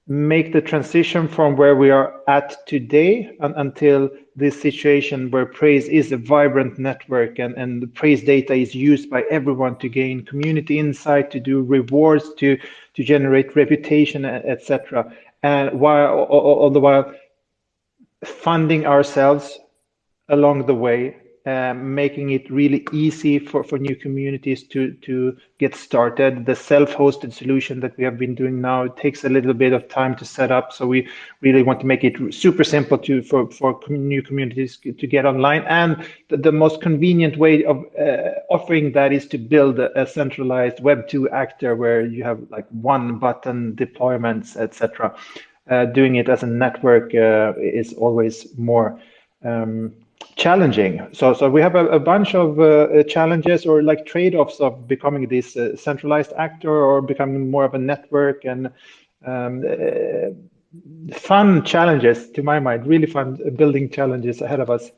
make the transition from where we are at today and, until this situation where praise is a vibrant network and, and the praise data is used by everyone to gain community insight, to do rewards, to, to generate reputation, etc. And while all the while funding ourselves along the way um, making it really easy for, for new communities to, to get started. The self-hosted solution that we have been doing now takes a little bit of time to set up. So we really want to make it super simple to for, for new communities to get online. And the, the most convenient way of uh, offering that is to build a, a, centralized Web2 actor where you have like one button deployments, etc. Uh, doing it as a network uh, is always more um, challenging. So, so we have a, a bunch of uh, challenges or like trade-offs of becoming this uh, centralized actor or becoming more of a network and um, uh, fun challenges to my mind, really fun building challenges ahead of us.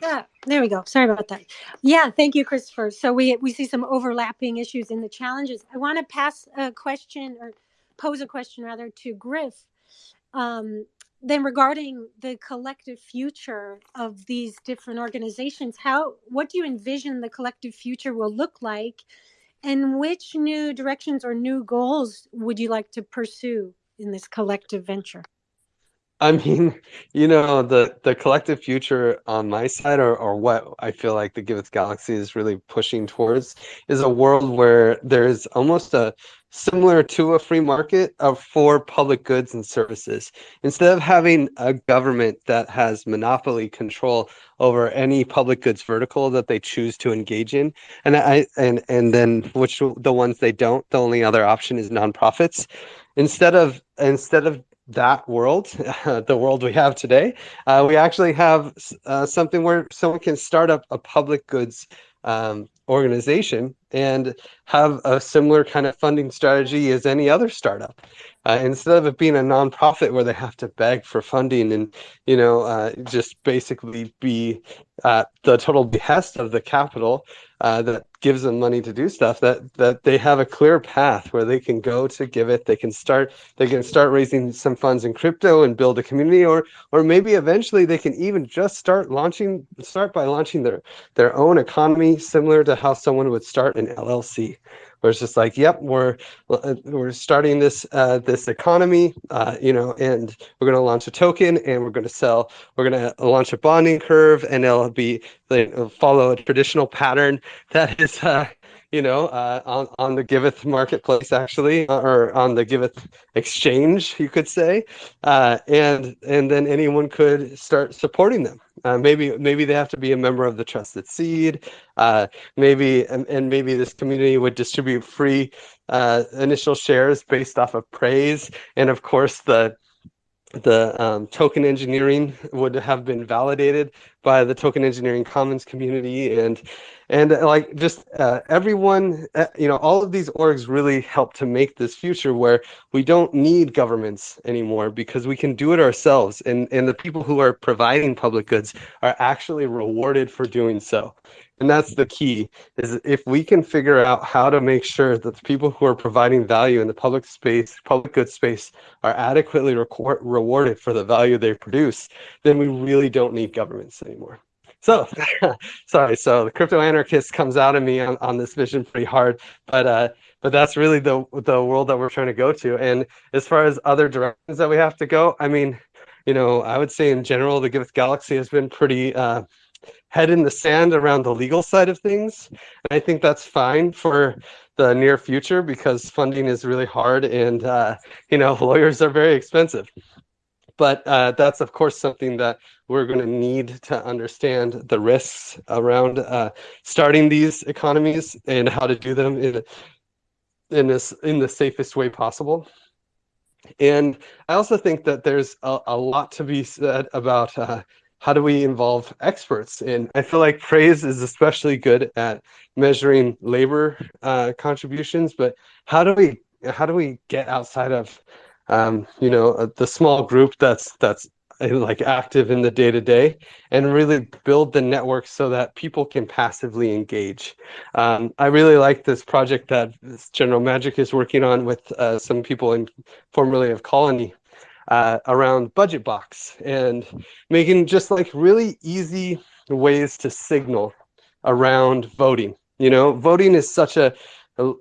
Yeah, there we go. Sorry about that. Yeah, thank you, Christopher. So we we see some overlapping issues in the challenges. I want to pass a question or pose a question rather to Griff um, then regarding the collective future of these different organizations how what do you envision the collective future will look like? And which new directions or new goals would you like to pursue in this collective venture I mean, you know, the the collective future on my side, or or what I feel like the Giveth Galaxy is really pushing towards, is a world where there is almost a similar to a free market of for public goods and services. Instead of having a government that has monopoly control over any public goods vertical that they choose to engage in, and I and and then which the ones they don't, the only other option is nonprofits. Instead of instead of that world, the world we have today, uh, we actually have uh, something where someone can start up a public goods um, organization and have a similar kind of funding strategy as any other startup. Uh, instead of it being a nonprofit where they have to beg for funding and you know uh, just basically be the total behest of the capital uh, that gives them money to do stuff that that they have a clear path where they can go to Giveth. They can start they can start raising some funds in crypto and build a community or or maybe eventually they can even just start launching start by launching their their own economy similar to how someone would start an llc where it's just like, yep, we're uh, we're starting this uh, this economy, uh, you know, and we're going to launch a token, and we're going to sell, we're going to launch a bonding curve, and it'll be it'll follow a traditional pattern that is. Uh, you know, uh, on on the Giveth marketplace, actually, uh, or on the Giveth exchange, you could say, uh, and and then anyone could start supporting them. Uh, maybe maybe they have to be a member of the Trusted Seed. Uh, maybe and, and maybe this community would distribute free uh, initial shares based off of praise, and of course the the um, token engineering would have been validated by the token engineering commons community and and uh, like just uh, everyone uh, you know all of these orgs really help to make this future where we don't need governments anymore because we can do it ourselves and and the people who are providing public goods are actually rewarded for doing so and that's the key is if we can figure out how to make sure that the people who are providing value in the public space public good space are adequately record, rewarded for the value they produce then we really don't need governments anymore. So sorry so the crypto anarchist comes out of me on, on this vision pretty hard but uh but that's really the the world that we're trying to go to. And as far as other directions that we have to go i mean you know i would say in general the giveth galaxy has been pretty uh head in the sand around the legal side of things. And I think that's fine for the near future because funding is really hard and, uh, you know, lawyers are very expensive. But uh, that's, of course, something that we're going to need to understand the risks around uh, starting these economies and how to do them in, in, this, in the safest way possible. And I also think that there's a, a lot to be said about uh, how do we involve experts? And I feel like praise is especially good at measuring labor uh, contributions, but how do we how do we get outside of um, you know uh, the small group that's that's uh, like active in the day to day and really build the network so that people can passively engage. Um, I really like this project that General Magic is working on with uh, some people in formerly of Colony uh, around budget box and making just like really easy ways to signal around voting. You know, voting is such a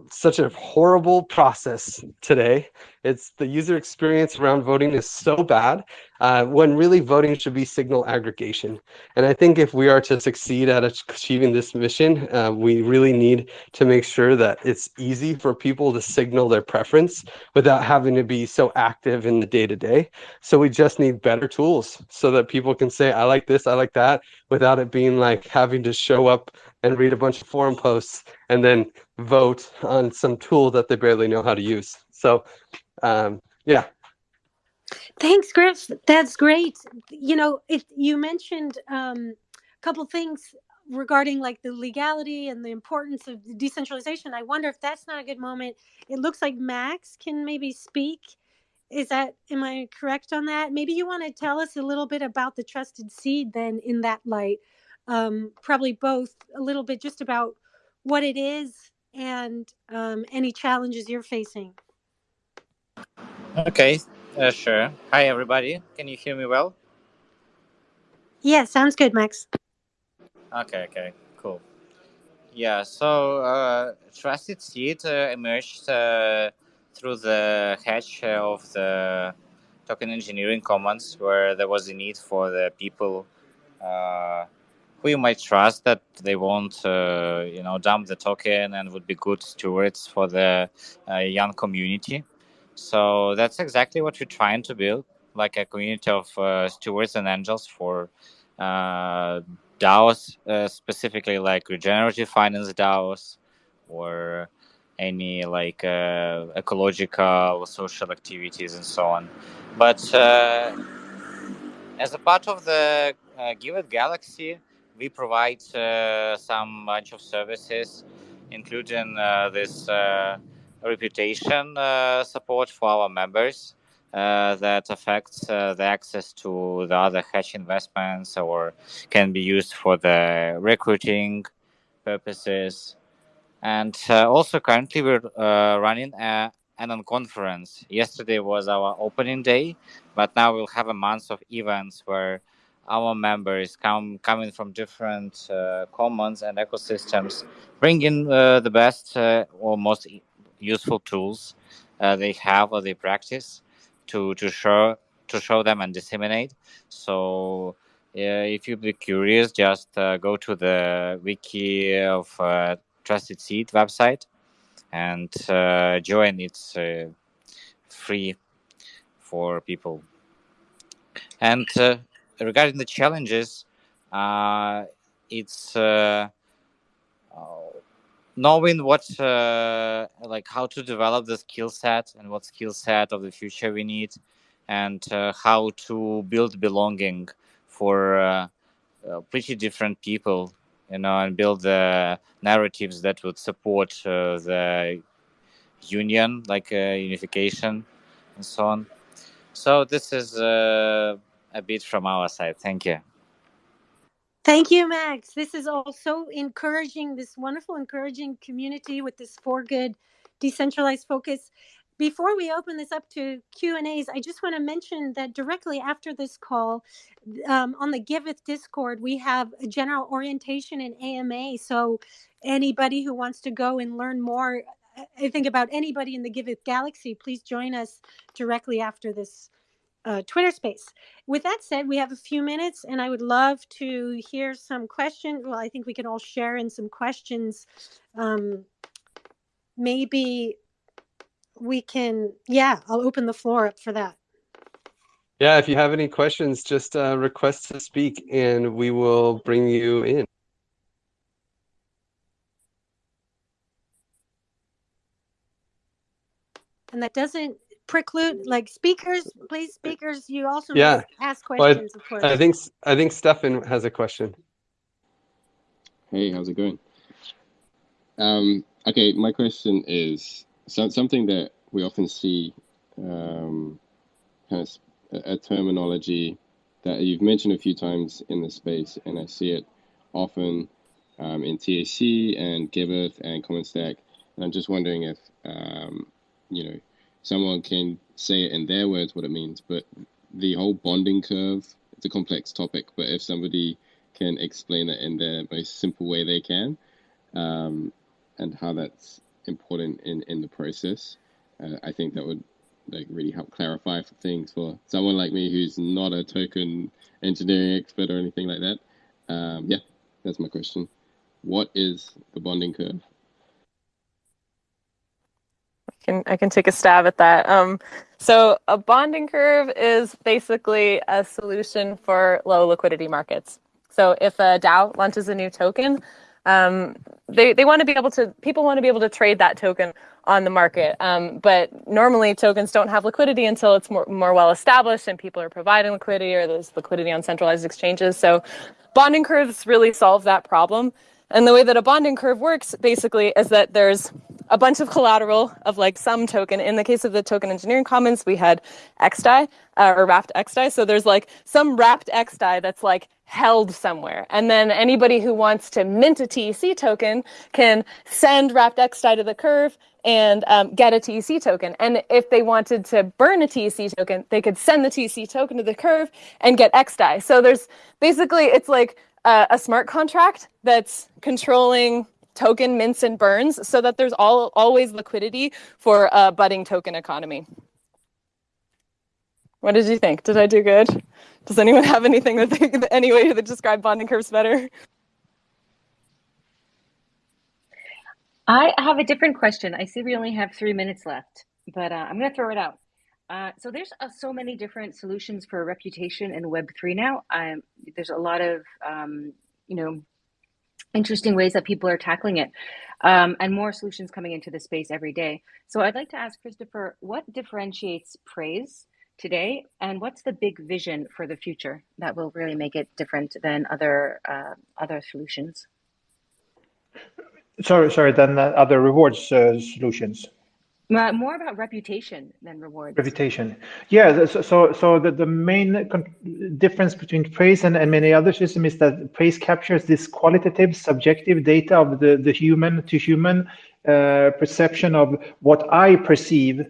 such a horrible process today. It's the user experience around voting is so bad uh, when really voting should be signal aggregation. And I think if we are to succeed at achieving this mission, uh, we really need to make sure that it's easy for people to signal their preference without having to be so active in the day to day. So we just need better tools so that people can say, I like this, I like that, without it being like having to show up and read a bunch of forum posts and then vote on some tool that they barely know how to use. So, um, yeah. Thanks, Griff. That's great. You know, if you mentioned um, a couple things regarding like the legality and the importance of decentralization. I wonder if that's not a good moment. It looks like Max can maybe speak. Is that am I correct on that? Maybe you want to tell us a little bit about the trusted seed then in that light. Um, probably both a little bit just about what it is and um, any challenges you're facing. Okay, uh, sure. Hi, everybody. Can you hear me well? Yeah, sounds good, Max. Okay, okay, cool. Yeah, so uh, Trusted Seed uh, emerged uh, through the hatch of the token engineering commons, where there was a need for the people uh, who you might trust that they won't, uh, you know, dump the token and would be good stewards for the uh, young community. So that's exactly what we're trying to build, like a community of uh, stewards and angels for uh, DAOs, uh, specifically like regenerative finance DAOs or any like uh, ecological, or social activities, and so on. But uh, as a part of the uh, Giveth Galaxy, we provide uh, some bunch of services, including uh, this reputation uh, support for our members. Uh, that affects uh, the access to the other hedge investments or can be used for the recruiting purposes. And also currently we're running a, an conference. Yesterday was our opening day, but now we'll have a month of events where our members come coming from different uh, commons and ecosystems, bringing uh, the best uh, or most useful tools uh, they have or they practice to to show to show them and disseminate. So if you'd be curious, just uh, go to the wiki of uh, Trusted Seed website and uh, join. It's uh, free for people. And uh, regarding the challenges, it's knowing what uh, like how to develop the skill set and what skill set of the future we need and uh, how to build belonging for uh, uh, pretty different people you know and build the narratives that would support uh, the union like uh, unification and so on. So this is a bit from our side. Thank you Thank you, Max. This is also encouraging, this wonderful, encouraging community with this for good decentralized focus. Before we open this up to Q and A's, I just want to mention that directly after this call, um, on the Giveth Discord, we have a general orientation in AMA. So anybody who wants to go and learn more, I think about anybody in the Giveth Galaxy, please join us directly after this uh, Twitter space. With that said, we have a few minutes, and I would love to hear some questions. Well, I think we can all share in some questions. Um, maybe we can, yeah, I'll open the floor up for that. Yeah, if you have any questions, just uh, request to speak and we will bring you in. And that doesn't preclude, like speakers, please, speakers, you also Yeah. may ask Well, I- questions, of course. I think I think Stefan has a question. Hey, how's it going? Um, okay, my question is so, something that we often see, um, kind of s- a, a terminology that you've mentioned a few times in the space, and I see it often um, in TEC and Giveth and Common Stack. And I'm just wondering if, um, you know, someone can say it in their words what it means, but the whole bonding curve, it's a complex topic, but if somebody can explain it in the most simple way they can, um, and how that's important in, in the process, uh, I think that would like really help clarify things for someone like me who's not a token engineering expert or anything like that. Um, yeah, that's my question. What is the bonding curve? Can I can take a stab at that. Um, so a bonding curve is basically a solution for low liquidity markets. So if a DAO launches a new token, um, they they want to be able to people want to be able to trade that token on the market. Um, but normally tokens don't have liquidity until it's more more well established and people are providing liquidity or there's liquidity on centralized exchanges. So bonding curves really solve that problem. And the way that a bonding curve works basically is that there's a bunch of collateral of like some token. In the case of the token engineering commons, we had XDAI uh, or wrapped XDAI. So there's like some wrapped XDAI that's like held somewhere. And then anybody who wants to mint a TEC token can send wrapped XDAI to the curve and um, get a TEC token. And if they wanted to burn a TEC token, they could send the TEC token to the curve and get XDAI. So there's basically, it's like uh, a smart contract that's controlling token mints and burns so that there's all always liquidity for a budding token economy. What did you think? Did I do good? Does anyone have anything that they, any way to describe bonding curves better? I have a different question. I see we only have three minutes left, but uh, I'm going to throw it out. Uh, so there's uh, so many different solutions for reputation in Web3 now. Um, there's a lot of, um, you know, interesting ways that people are tackling it, um, and more solutions coming into the space every day. So I'd like to ask Christopher, what differentiates praise today, and what's the big vision for the future that will really make it different than other uh, other solutions? Sorry, sorry. than other rewards uh, solutions. More about reputation than rewards. Reputation. Yeah. So, so, so the, the main difference between praise and, and many other systems is that praise captures this qualitative, subjective data of the, the human to human uh, perception of what I perceive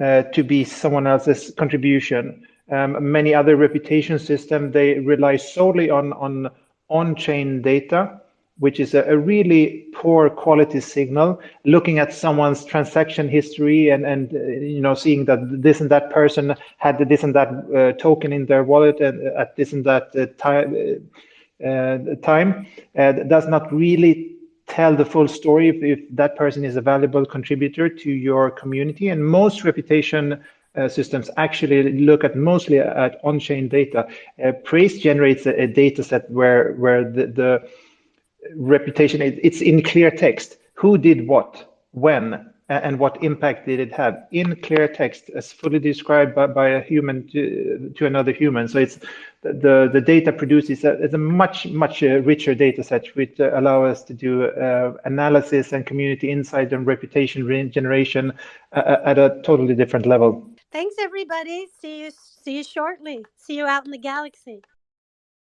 uh, to be someone else's contribution. Um, many other reputation systems, they rely solely on, on on-chain data which is a, a, really poor quality signal looking at someone's transaction history and and uh, you know seeing that this and that person had this and that uh, token in their wallet uh, at this and that uh, time uh, uh, time does not really tell the full story if, if that person is a valuable contributor to your community and most reputation uh, systems actually look at mostly at on-chain data. Uh, Praise generates a, a, data set where where the, the reputation, it's in clear text. Who did what, when, and what impact did it have in clear text as fully described by, by a human to, to another human. So it's the, the data produced is a, a much, much uh, richer data set which uh, allow us to do uh, analysis and community insight and reputation generation uh, at a totally different level. Thanks, everybody. See you, see you shortly. See you out in the galaxy.